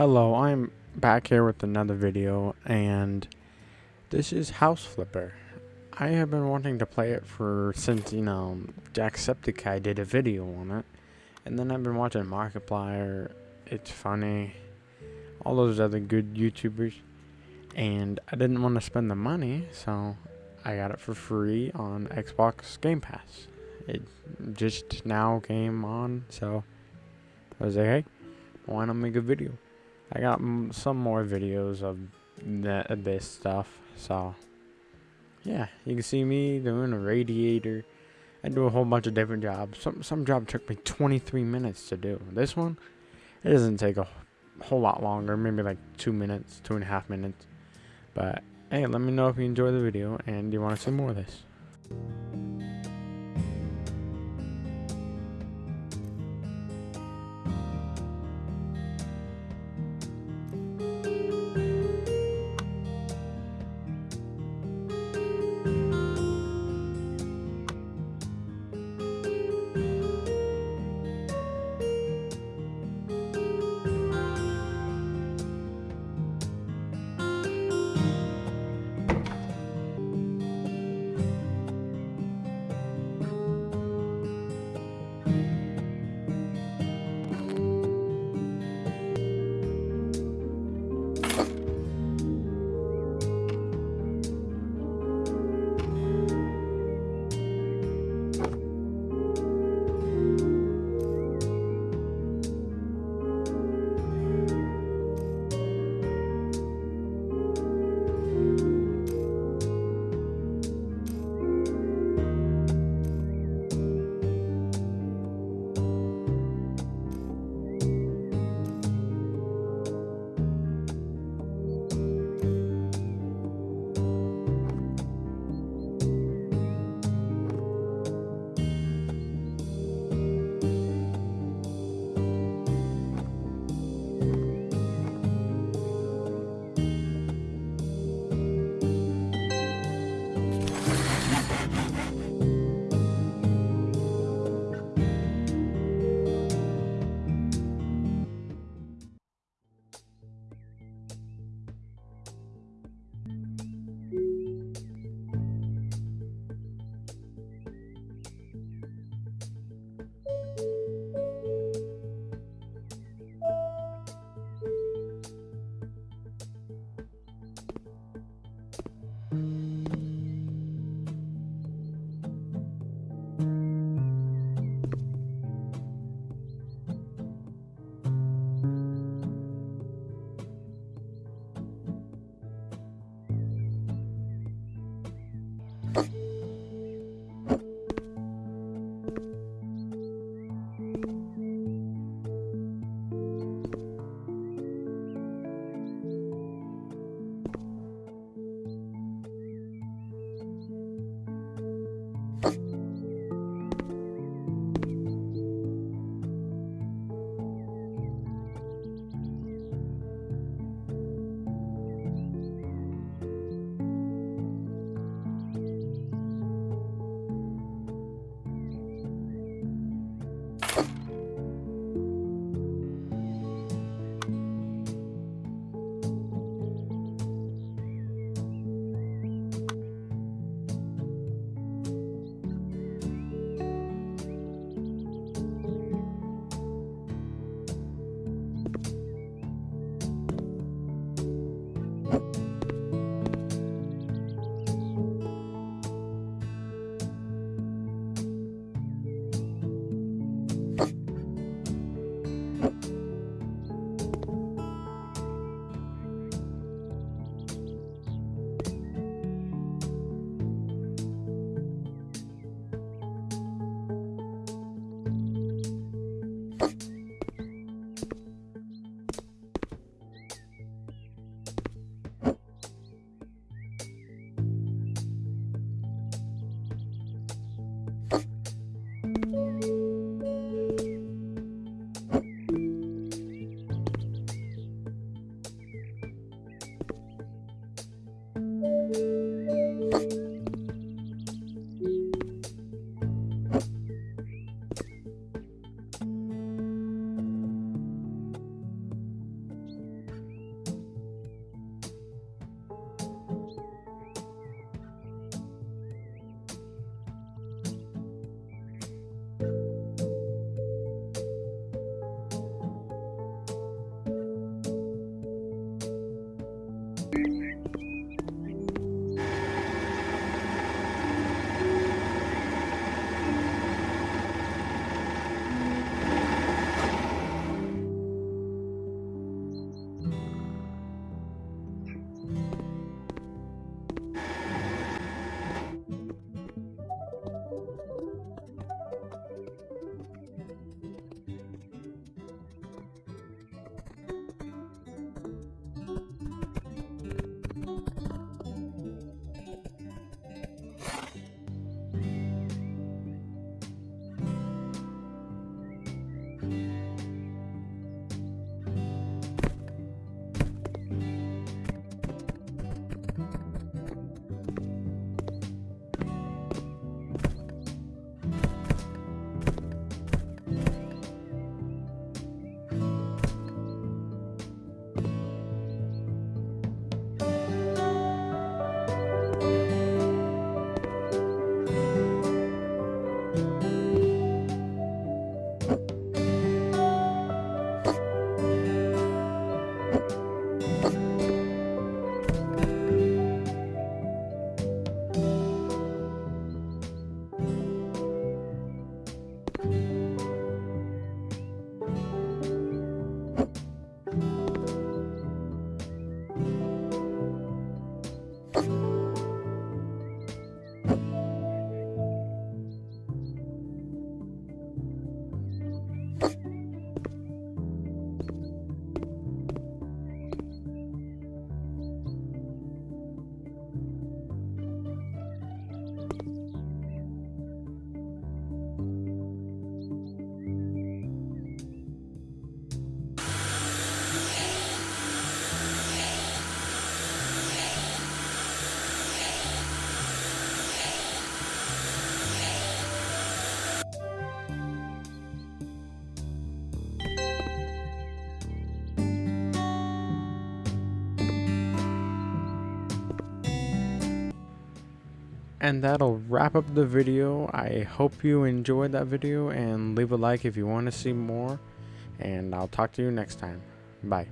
Hello, I'm back here with another video, and this is House Flipper. I have been wanting to play it for since, you know, Jacksepticeye did a video on it, and then I've been watching Markiplier, ItsFunneh, all those other good YouTubers, and I didn't want to spend the money, so I got it for free on Xbox Game Pass. It just now came on, so I was like, hey, why not make a video? I got some more videos of this stuff. So, yeah, you can see me doing a radiator. I do a whole bunch of different jobs. Some some job took me 23 minutes to do. This one, it doesn't take a whole lot longer. Maybe like two minutes, two and a half minutes. But hey, let me know if you enjoy the video and you want to see more of this. And that'll wrap up the video. I hope you enjoyed that video and leave a like if you want to see more. And I'll talk to you next time. Bye.